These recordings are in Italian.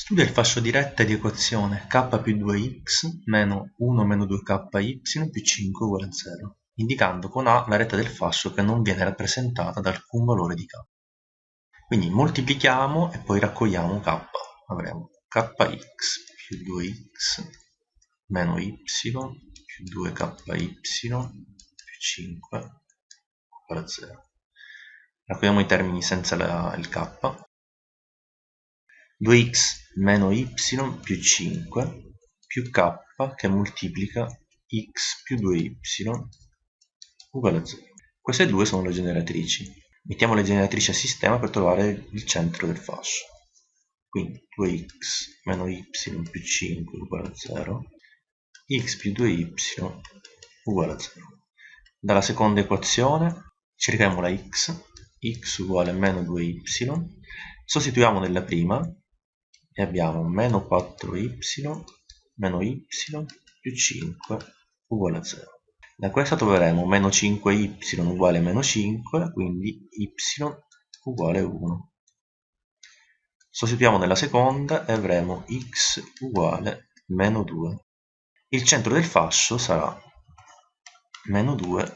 Studia il fascio diretta di equazione k più 2x meno 1 meno 2ky più 5 uguale a 0, indicando con A la retta del fascio che non viene rappresentata da alcun valore di k. Quindi moltiplichiamo e poi raccogliamo k. Avremo kx più 2x meno y più 2ky più 5 uguale a 0. Raccogliamo i termini senza la, il k 2x meno y più 5 più k che moltiplica x più 2y uguale a 0. Queste due sono le generatrici. Mettiamo le generatrici a sistema per trovare il centro del fascio. Quindi 2x meno y più 5 uguale a 0, x più 2y uguale a 0. Dalla seconda equazione cerchiamo la x, x uguale a meno 2y, sostituiamo nella prima e abbiamo meno 4y meno y più 5 uguale a 0. Da questa troveremo meno 5y uguale a meno 5, quindi y uguale a 1. Sostituiamo nella seconda e avremo x uguale meno 2. Il centro del fascio sarà meno 2,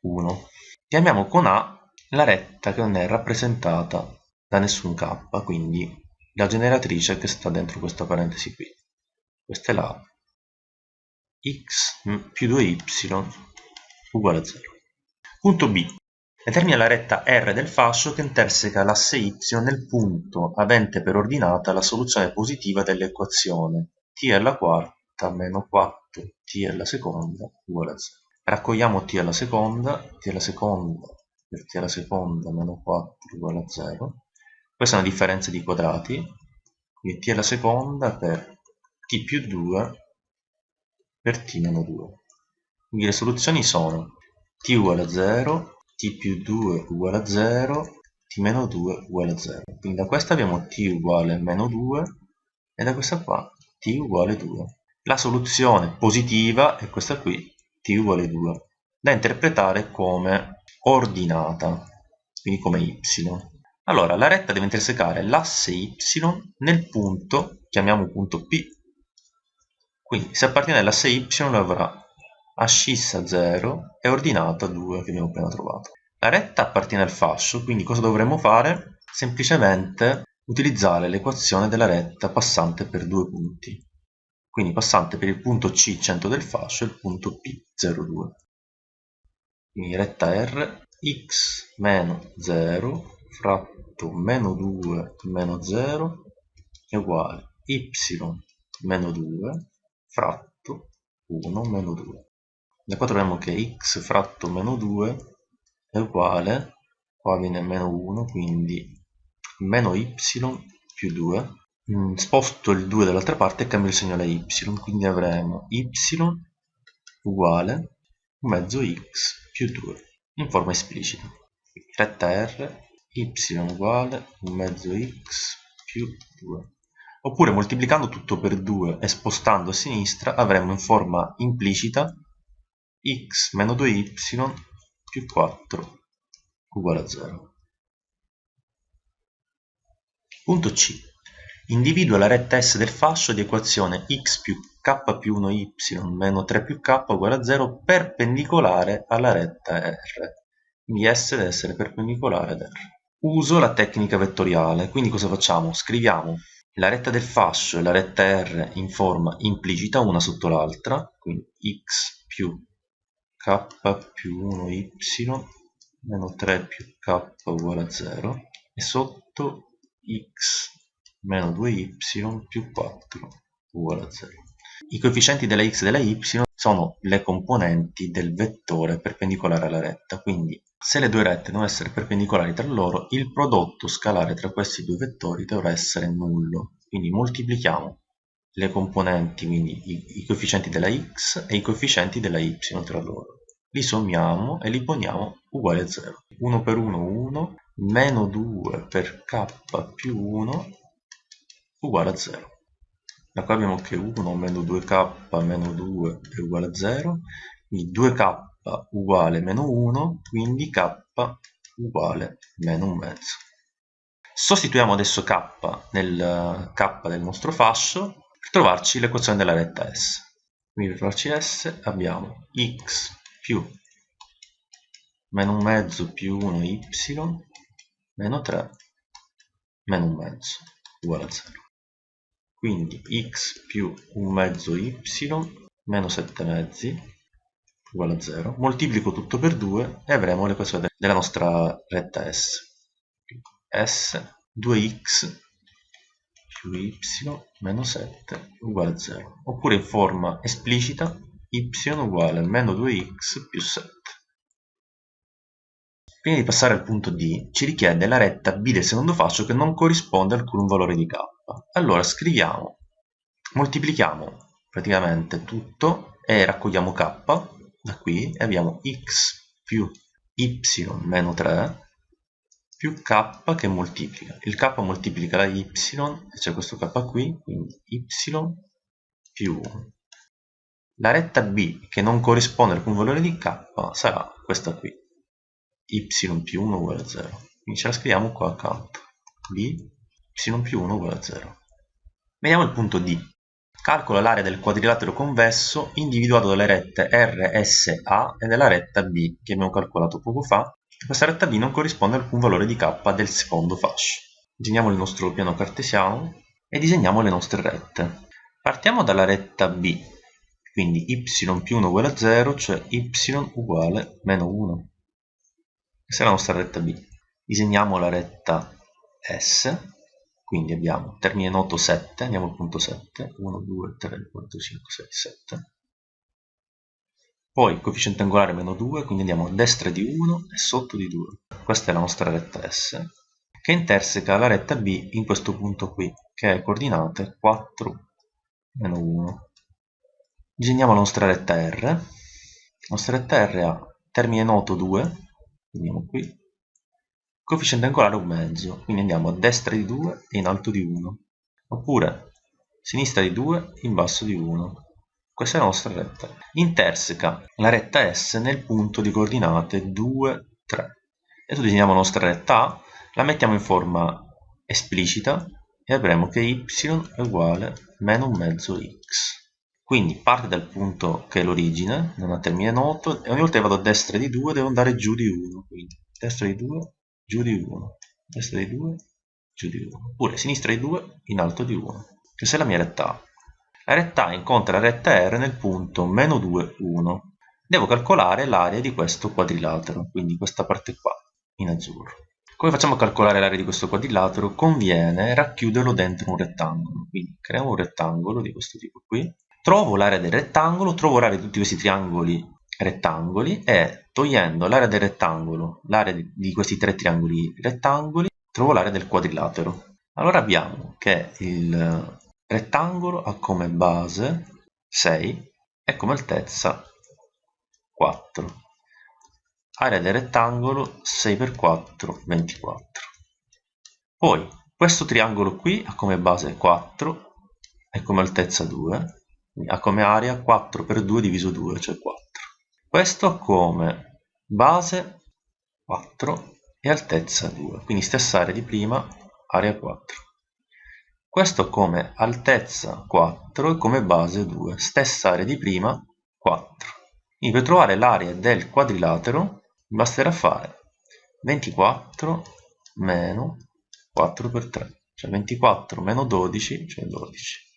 1. Chiamiamo con A la retta che non è rappresentata da nessun k, quindi la generatrice che sta dentro questa parentesi qui. Questa è la x più 2y uguale a 0. Punto B. Determina la retta R del fascio che interseca l'asse y nel punto avente per ordinata la soluzione positiva dell'equazione t alla quarta meno 4t alla seconda uguale a 0. Raccogliamo t alla seconda, t alla seconda per t alla seconda meno 4 uguale a 0 questa è una differenza di quadrati, quindi t alla seconda per t più 2 per t meno 2. Quindi le soluzioni sono t uguale a 0, t più 2 uguale a 0, t meno 2 uguale a 0. Quindi da questa abbiamo t uguale a meno 2 e da questa qua t uguale a 2. La soluzione positiva è questa qui, t uguale a 2, da interpretare come ordinata, quindi come y. Allora, la retta deve intersecare l'asse y nel punto, chiamiamo punto P. Quindi, se appartiene all'asse y, avrà ascissa 0 e ordinata 2 che abbiamo appena trovato. La retta appartiene al fascio, quindi cosa dovremmo fare? Semplicemente utilizzare l'equazione della retta passante per due punti. Quindi passante per il punto C, centro del fascio, e il punto P, 0, 2. Quindi retta R, x meno 0 fratto meno 2 meno 0 è uguale y meno 2 fratto 1 meno 2. Da qua troviamo che x fratto meno 2 è uguale, qua viene meno 1, quindi meno y più 2. Mm, sposto il 2 dall'altra parte e cambio il segno alla y, quindi avremo y uguale mezzo x più 2 in forma esplicita. Retta R y uguale un mezzo x più 2 oppure moltiplicando tutto per 2 e spostando a sinistra avremo in forma implicita x meno 2y più 4 uguale a 0 punto C. Individua la retta S del fascio di equazione x più k più 1y meno 3 più k uguale a 0 perpendicolare alla retta R. Quindi S deve essere perpendicolare ad R Uso la tecnica vettoriale, quindi cosa facciamo? Scriviamo la retta del fascio e la retta R in forma implicita una sotto l'altra, quindi x più k più 1y meno 3 più k uguale a 0 e sotto x meno 2y più 4 uguale a 0. I coefficienti della x e della y sono le componenti del vettore perpendicolare alla retta, quindi se le due rette devono essere perpendicolari tra loro, il prodotto scalare tra questi due vettori dovrà essere nullo. Quindi moltiplichiamo le componenti, quindi i, i coefficienti della x e i coefficienti della y tra loro. Li sommiamo e li poniamo uguali a 0. 1 per 1 1, meno 2 per k più 1 uguale a 0. Da qua abbiamo che 1 meno 2k meno 2 è uguale a 0, quindi 2k uguale meno 1, quindi k uguale meno un mezzo. Sostituiamo adesso k nel k del nostro fascio per trovarci l'equazione della retta S. Quindi per trovarci S abbiamo x più meno un mezzo più 1 y meno 3 meno un mezzo uguale a 0. Quindi x più un mezzo y meno 7 mezzi uguale a 0. Moltiplico tutto per 2 e avremo l'equazione della nostra retta S. S 2x più y meno 7 uguale a 0. Oppure in forma esplicita y uguale a meno 2x più 7. Prima di passare al punto D, ci richiede la retta B del secondo fascio che non corrisponde a alcun valore di k. Allora scriviamo, moltiplichiamo praticamente tutto e raccogliamo k da qui abbiamo x più y meno 3 più k che moltiplica. Il k moltiplica la y e c'è questo k qui, quindi y più 1. La retta b che non corrisponde a alcun valore di k sarà questa qui y più 1 uguale a 0. Quindi ce la scriviamo qua accanto. b y più 1 uguale a 0. Vediamo il punto D. Calcola l'area del quadrilatero convesso individuato dalle rette RSA e dalla retta B che abbiamo calcolato poco fa. Questa retta B non corrisponde a alcun valore di K del secondo fascio. Disegniamo il nostro piano cartesiano e disegniamo le nostre rette. Partiamo dalla retta B, quindi y più 1 uguale a 0, cioè y uguale meno 1. Questa è la nostra retta B. Disegniamo la retta S, quindi abbiamo termine noto 7, andiamo al punto 7, 1, 2, 3, 4, 5, 6, 7. Poi coefficiente angolare meno 2, quindi andiamo a destra di 1 e sotto di 2. Questa è la nostra retta S, che interseca la retta B in questo punto qui, che è coordinate 4, meno 1. Disegniamo la nostra retta R. La nostra retta R ha termine noto 2, andiamo qui coefficiente angolare un mezzo quindi andiamo a destra di 2 e in alto di 1 oppure sinistra di 2 in basso di 1 questa è la nostra retta. Interseca la retta S nel punto di coordinate 2 3 adesso disegniamo la nostra retta A la mettiamo in forma esplicita e avremo che y è uguale a meno un mezzo x. Quindi parte dal punto che è l'origine, non ha termine noto, e ogni volta che vado a destra di 2 devo andare giù di 1. Quindi destra di 2, giù di 1, destra di 2, giù di 1. Oppure sinistra di 2, in alto di 1. Questa è la mia retta A. La retta A incontra la retta R nel punto meno 2, 1. Devo calcolare l'area di questo quadrilatero, quindi questa parte qua, in azzurro. Come facciamo a calcolare l'area di questo quadrilatero? Conviene racchiuderlo dentro un rettangolo. Quindi creiamo un rettangolo di questo tipo qui trovo l'area del rettangolo, trovo l'area di tutti questi triangoli rettangoli e togliendo l'area del rettangolo, l'area di questi tre triangoli rettangoli, trovo l'area del quadrilatero. Allora abbiamo che il rettangolo ha come base 6 e come altezza 4. Area del rettangolo 6 per 4, 24. Poi questo triangolo qui ha come base 4 e come altezza 2 ha come area 4 per 2 diviso 2, cioè 4. Questo come base 4 e altezza 2, quindi stessa area di prima, area 4. Questo come altezza 4 e come base 2, stessa area di prima, 4. Quindi per trovare l'area del quadrilatero basterà fare 24 meno 4 per 3, cioè 24 meno 12, cioè 12.